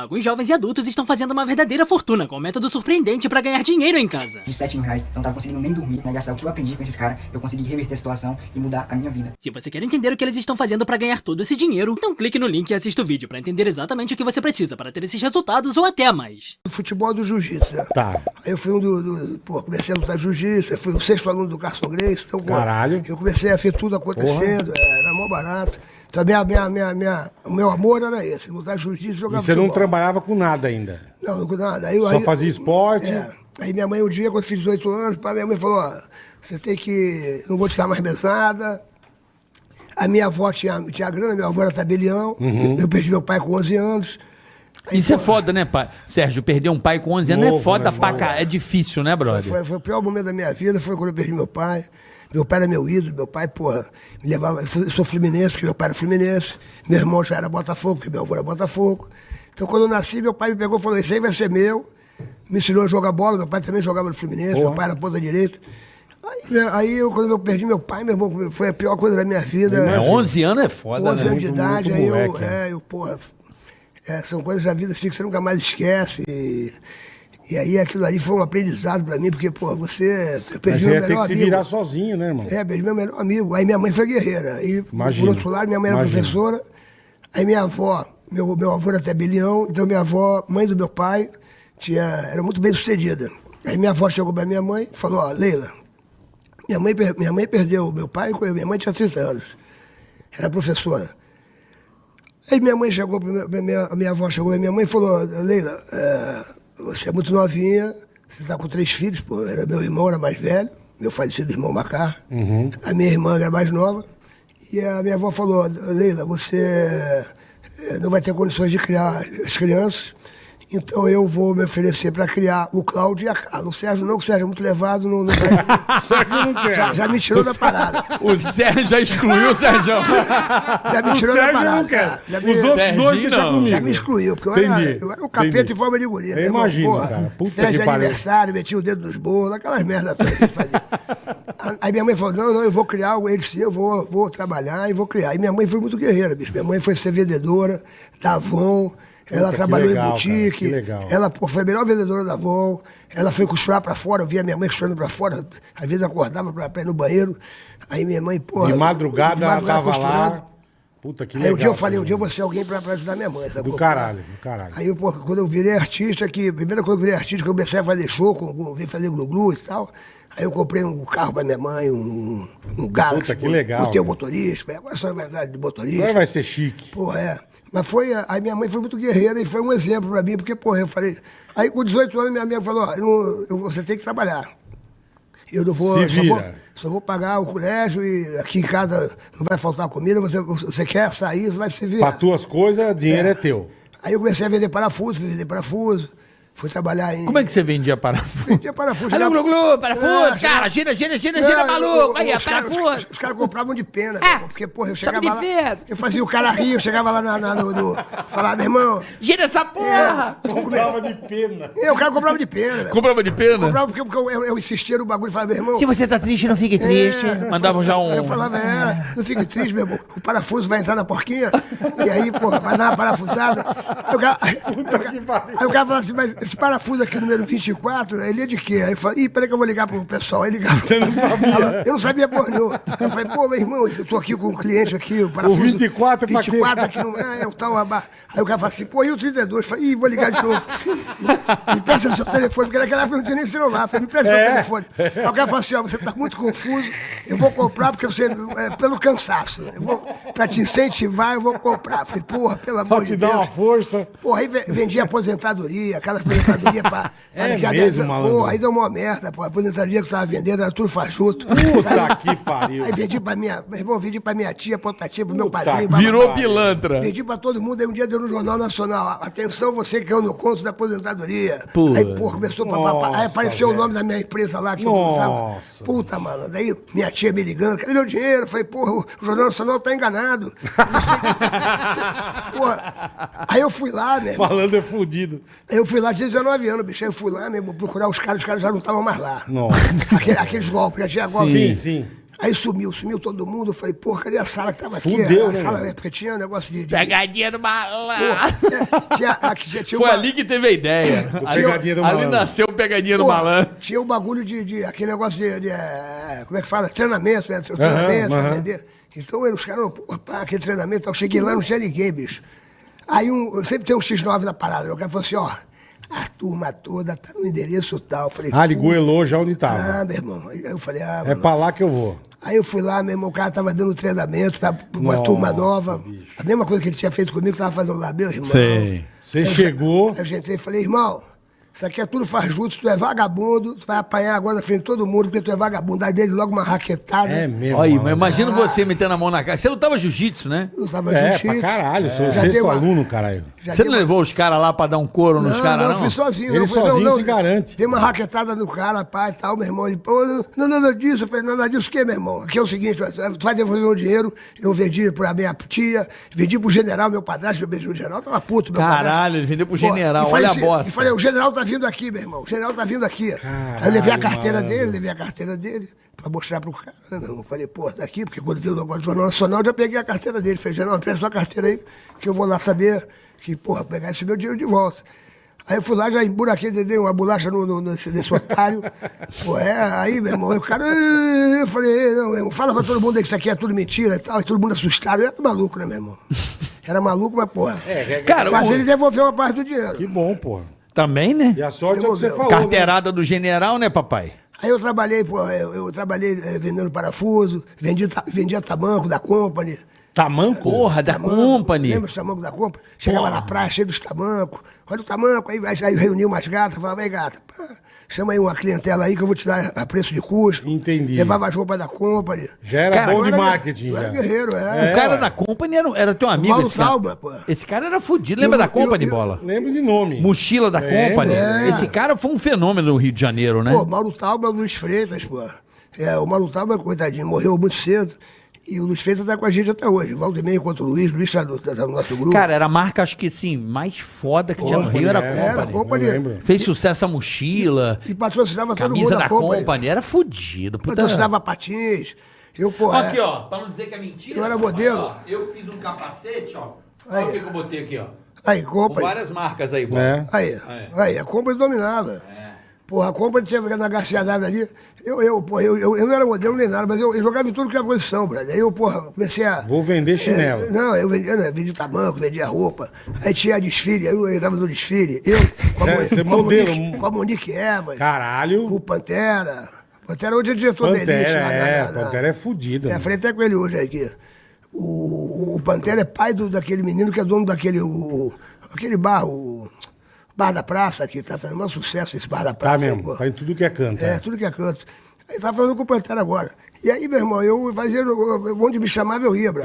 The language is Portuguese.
Alguns jovens e adultos estão fazendo uma verdadeira fortuna com um método surpreendente para ganhar dinheiro em casa. De 7 mil reais, eu não tava conseguindo nem dormir, né? Gastar o que eu aprendi com esses caras, eu consegui reverter a situação e mudar a minha vida. Se você quer entender o que eles estão fazendo para ganhar todo esse dinheiro, então clique no link e assista o vídeo para entender exatamente o que você precisa para ter esses resultados ou até mais. do futebol do jiu-jitsu, né? Tá. Aí eu fui um do, do- Pô, comecei a lutar jiu-jitsu, fui o sexto aluno do Carson Grace. Então, Caralho. Eu comecei a ver tudo acontecendo, é, era mó barato. Então, minha, minha, minha, minha- o meu amor era esse, lutar jiu-jitsu e E jogar você não trabalhava com nada ainda. Não, não nada. Aí, Só aí- fazia esporte. É. Aí minha mãe, um dia, quando eu fiz 18 anos, pá, minha mãe falou, ó, você tem que... Não vou te dar mais mesada. A minha avó tinha, tinha grana, minha avó era tabelião. Uhum. Eu perdi meu pai com 11 anos. Isso é foda, né, pai? Sérgio, perder um pai com 11 anos é Novo, foda né, pra. É difícil, né, brother? Foi, foi o pior momento da minha vida, foi quando eu perdi meu pai. Meu pai era meu ídolo, meu pai, porra, me levava. Eu eu sou fluminense, porque meu pai era fluminense. Meu irmão já era Botafogo, porque meu avô era Botafogo. Então, quando eu nasci, meu pai me pegou e falou: Isso aí vai ser meu. Me ensinou a jogar bola, meu pai também jogava no Fluminense, Porra. meu pai era ponta direita. Aí, aí eu, quando eu perdi meu pai, meu irmão, foi a pior coisa da minha vida. É, 11 anos é foda, 11 né? anos de Muito- idade, muito aí eu, moleque, né? é, eu, porra, é, são coisas da vida assim que você nunca mais esquece. E, e aí aquilo ali foi um aprendizado pra mim, porque, pô, você. Eu Mas perdi você meu ia ter que melhor se amigo. virar sozinho, né, irmão? É, perdi meu melhor amigo. Aí minha mãe foi guerreira. E, Imagino. por outro lado, minha mãe era Imagino. professora. Aí minha avó, meu, meu avô era tabelião, então minha avó, mãe do meu pai, tinha, era muito bem sucedida. Aí minha avó chegou pra minha mãe e falou, ó, Leila, minha mãe, minha mãe perdeu meu pai, minha mãe tinha 30 anos. Era professora. Aí minha mãe chegou, minha, minha, minha avó chegou pra minha mãe e falou, Leila, é, você é muito novinha, você está com três filhos, pô, era meu irmão era mais velho, meu falecido irmão Macar, a minha irmã era mais nova, e a minha avó falou, Leila, você eh, não vai ter condições de criar as crianças, então eu vou me oferecer para criar o Cláudio e a Carla. O Sérgio não, o Sérgio é muito levado, não, não vai- Sérgio não quer. já, já me tirou da parada. O Sérgio já excluiu o Sérgio. Já me O tirou da Sérgio parada. não quer. Já me- Os outros dois não. comigo. Já me excluiu, porque eu era, eu era um capeta entendi. em forma de guria. Eu imagino, porra, cara. Puta que de aniversário, metia o dedo nos bolos, aquelas merdas todas que ele fazia. Aí minha mãe falou, não, não, eu vou criar algo, ele sim, eu vou, vou trabalhar e vou criar. E minha mãe foi muito guerreira, bicho. Minha mãe foi ser vendedora da Avon, ela trabalhou legal, em boutique, ela pô, foi a melhor vendedora da Avon, ela foi costurar pra fora, eu via minha mãe costurando pra fora, às vezes acordava pra ir no banheiro, aí minha mãe, pô... De madrugada ela tava lá. Puta que Aí legal. um dia eu falei, um dia eu vou ser alguém pra, pra ajudar minha mãe. sacou? Do caralho, do caralho. Aí, pô, quando eu virei artista, que, primeira coisa que eu virei artista, que eu comecei a fazer show, com, vim fazer glu-glu e tal. Aí eu comprei um carro pra minha mãe, um, um Galaxy. Puta, que legal, Botei o motorista, agora só vai andar de motorista. Agora vai ser chique. Porra, é. Mas foi, a- aí minha mãe foi muito guerreira e foi um exemplo pra mim, porque, porra, eu falei. Aí com 18 anos minha mãe falou, ó, eu eu- você tem que trabalhar. Eu não vou, só vou, só vou pagar o colégio e aqui em casa não vai faltar comida, você, você quer sair, você vai se virar. tuas coisas, dinheiro é, teu. Aí eu comecei a vender parafuso, vender parafuso, fui trabalhar em. Como é que você vendia parafuso? Vendia parafuso. Alô, glu, glu, parafuso, É, cara, chegava- gira, gira, gira, Não, gira, maluco. Aí, os parafuso. Os, os caras compravam de pena, É. porque, porra, eu chegava lá. Eu fazia o cara rir, eu chegava lá na, na, no, no. Falava, meu irmão. Gira essa porra. Comprava de pena. É, o cara comprava de pena, velho. Comprava de pena? Comprava porque, porque eu, eu, eu insistia no bagulho e falava, meu irmão. Se você tá triste, não fique triste. É, Mandavam já um... Aí eu falava, é, não fique triste, meu irmão. O parafuso vai entrar na porquinha, e aí, porra, vai dar uma parafusada. Aí o cara, aí, o cara- aí o cara falava assim, mas esse parafuso aqui, número 24, ele é de quê? Aí eu falei, ih, peraí que eu vou ligar pro pessoal. Aí ligava. Você não sabia? Ela- Eu não sabia porra nenhuma. Eu falei, pô, meu irmão, eu tô aqui com um cliente aqui, o parafuso. 24 é pra quê? 24 aqui no. É, é o tal Aí o cara fala assim, pô, e o 32? Eu falei, ih, vou ligar de novo. Me presta o seu telefone, porque naquela época não tinha nem celular. Eu falei, me presta o É. seu telefone. Aí o cara fala assim, ó, você tá muito confuso, eu vou comprar porque você. É, pelo cansaço. Eu vou, pra te incentivar, eu vou comprar. Eu falei, porra, pelo amor Pra de te dar Deus. uma força. Porra, aí ve- vendia aposentadoria, aquela aposentadoria pra. É pra mesmo, 10 anos. malandro? Porra, aí deu uma merda, pô. A aposentadoria que eu tava vendendo era tudo fajuto. Puta Sabe? que pariu. Aí vendi pra minha. Meu irmão, vendi pra minha tia, pra outra tia, pro meu padrinho. Virou bababá. pilantra. Vendi pra todo mundo, aí um dia deu no Jornal Nacional. Atenção, você que é no conto da aposentadoria. Pô. Aí, porra, começou a papapá. Aí Nossa, apareceu velho. o nome da minha empresa lá que eu Nossa. voltava. Puta, mano. Daí minha tia me ligando, cadê meu dinheiro? Eu falei, porra, o Jornal Nacional tá enganado. Não sei- porra. Aí eu fui lá, né? Falando é fudido. Eu fui lá, tinha 19 anos, bicho. Aí eu fui lá mesmo procurar os caras, os caras já não estavam mais lá. Nossa. Aquele- aqueles golpes, já tinha golpe. Sim, sim. Aí sumiu, sumiu todo mundo. Eu falei, porra, cadê a sala que tava aqui? Fudeu, a né, sala, é, porque tinha um negócio de. de Pegadinha do malandro. porra, é, tinha, tinha, tinha Foi uma- ali que teve a ideia. Ali, Pegadinha do ali malandro. nasceu o pegadinha do Porra, malandro. Tinha o bagulho de, de- aquele negócio de, de, eh, como é que fala? Treinamento, né? Treinamento, pra aham. vender. Então eu, os caras, porra, pá, aquele treinamento, eu cheguei lá, não tinha ninguém, bicho. Aí um, eu sempre tem um X9 na parada, o cara falou assim, ó, a turma toda tá no endereço tal. Eu falei, Ah, ele "Puta, goelou já onde Ah, tava. meu irmão. Aí eu falei, ah, É mano. pra lá que eu vou. Aí eu fui lá, meu irmão, o cara tava dando treinamento pra uma Nossa, turma nova. bicho. A mesma coisa que ele tinha feito comigo, tava fazendo lá, meu irmão. Sei. Você chegou. já- Eu já entrei e falei, irmão, isso aqui é tudo faz junto, tu é vagabundo, tu vai apanhar agora na frente de todo mundo, porque tu é vagabundo. Aí dele logo uma raquetada. É mesmo. Olha, mas imagina você metendo a mão na cara. Você lutava jiu-jitsu, né? Eu tava É, jiu-jitsu. caralho. Sou Já sexto uma- aluno, caralho. já Você não uma- levou os caras lá pra dar um couro nos Não, caras, não, não? eu fui sozinho. Ele não, fui, sozinho não, se garante. Dei uma raquetada no cara, pai e tal, meu irmão. Ele, pô, não, não, nada disso. Eu falei, nada disso o quê, meu irmão? Aqui é o seguinte, tu vai devolver meu dinheiro, eu vendi pra minha tia, vendi pro general, meu padrasto, eu vendi o general, tava puto, meu padrasto. Caralho, ele vendeu pro Pô, general, e falei olha a assim- bosta. E falei, o general tá vindo aqui, meu irmão, o general tá vindo aqui. Aí eu levei a carteira malandro. dele, levei a carteira dele. Pra mostrar pro cara, né, meu irmão? Falei, pô, tá aqui, porque quando viu o negócio do Jornal Nacional, eu já peguei a carteira dele. Falei, general, presta sua carteira aí, que eu vou lá saber que, porra, pegar esse meu dinheiro de volta. Aí eu fui lá, já emburaquei, dei uma bolacha no, no, nesse, nesse otário. Pô, é, aí, meu irmão, aí o cara. Eu falei, "Ei, não, meu irmão, fala pra todo mundo aí que isso aqui é tudo mentira e tal. E todo mundo assustado. Eu era maluco, né, meu irmão? Era maluco, mas, porra. Cara, mas o- ele devolveu uma parte do dinheiro. Que bom, porra. Também, né? E a sorte é o que você falou. né? Carteirada do general, né, papai? Aí eu trabalhei, pô, eu, eu trabalhei eh, vendendo parafuso, vendi, ta- vendia tamanco da Company. Tamanco? Porra, da Tamanco, Company. Lembra os tamancos da Company? Chegava Porra. na praia cheio dos tamancos. Olha o tamanco, aí, aí reuniu umas gatas, falava, aí gata, pá, chama aí uma clientela aí que eu vou te dar a preço de custo. Entendi. Levava as roupas da Company. Já era Cara, bom de era- marketing, eu já. era guerreiro, é. O cara da Company era, era teu amigo, Mauro esse cara. Tauba, pô. Esse cara era fudido. Lembra Eu- da Company, eu- eu- bola? Lembro de nome. Mochila da Lembro, Company. é. Esse cara foi um fenômeno no Rio de Janeiro, né? Pô, Mauro Tauba, Luiz Freitas, pô. É, o Mauro Tauba, coitadinho, morreu muito cedo. E o Luiz Freitas tá com a gente até hoje. Volta e meia contra o Luiz, o Luiz tá, no- tá no nosso grupo. Cara, era a marca, acho que sim, mais foda que tinha no Rio, era a é, Company. era a Company. Fez sucesso a mochila, E patrocinava todo mundo camisa da da Company. Company. Era fudido. Puta... Patrocinava patins. Eu, pô, é. Aqui, ó, pra não dizer que é mentira. Eu era modelo. ó, eu fiz um capacete, ó. Aí. Olha o que, eu botei aqui, ó. Aí, Com Company. várias marcas aí, bola. É. Aí, aí, a Company dominava. Porra, a Company tinha na Garcia d'Água ali. Eu, eu, porra, eu, eu, eu não era modelo nem nada, mas eu, eu jogava em tudo que era posição, brother. Aí eu, porra, comecei a. Vou vender chinelo. É, não, eu vendia, né, vendia tamanco, vendia roupa. Aí tinha desfile, aí eu entrava no desfile. Eu, com a, cê com a. Monique, com a Monique Evans, com Caralho. o Pantera. Pantera hoje é diretor da Elite. Pantera, lá, é. na- na- Pantera é fudida. É, mano. falei até com ele hoje aqui. O, o Pantera é pai do, daquele menino que é dono daquele. O, aquele bar, o. Bar da Praça, que tá fazendo um sucesso esse bar da Praça. Tá mesmo. pô. Tá em tudo que é canto. É, é. tudo que é canto. Aí tava falando com o Pantera agora. E aí, meu irmão, eu fazia. Onde me chamava, eu ia, bro.